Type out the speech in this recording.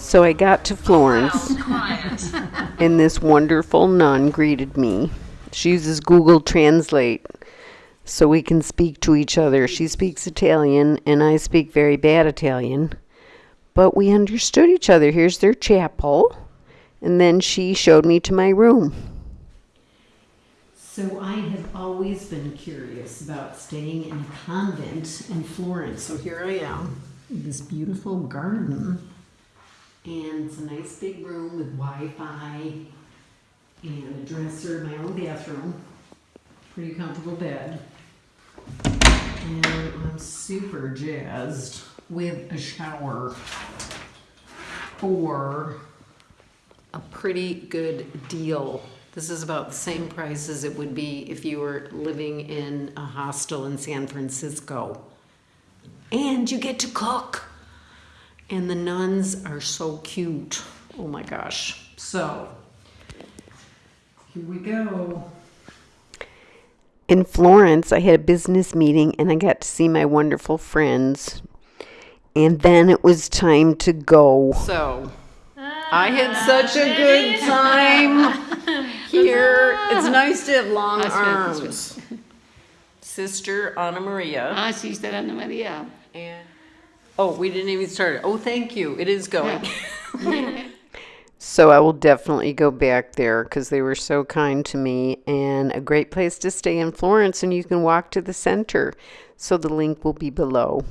So I got to Florence, and this wonderful nun greeted me. She uses Google Translate so we can speak to each other. She speaks Italian, and I speak very bad Italian, but we understood each other. Here's their chapel, and then she showed me to my room. So I have always been curious about staying in a convent in Florence. So here I am, this beautiful garden. And it's a nice big room with Wi-Fi and a dresser, my own bathroom, pretty comfortable bed. And I'm super jazzed with a shower for a pretty good deal. This is about the same price as it would be if you were living in a hostel in San Francisco. And you get to cook. And the nuns are so cute. Oh my gosh. So, here we go. In Florence, I had a business meeting and I got to see my wonderful friends. And then it was time to go. So, I had such a good time here. It's nice to have long That's right, that's arms. Sister Anna Maria. Ah, Sister Anna Maria. And, oh, we didn't even start it. Oh, thank you. It is going. so I will definitely go back there because they were so kind to me and a great place to stay in Florence. And you can walk to the center. So the link will be below.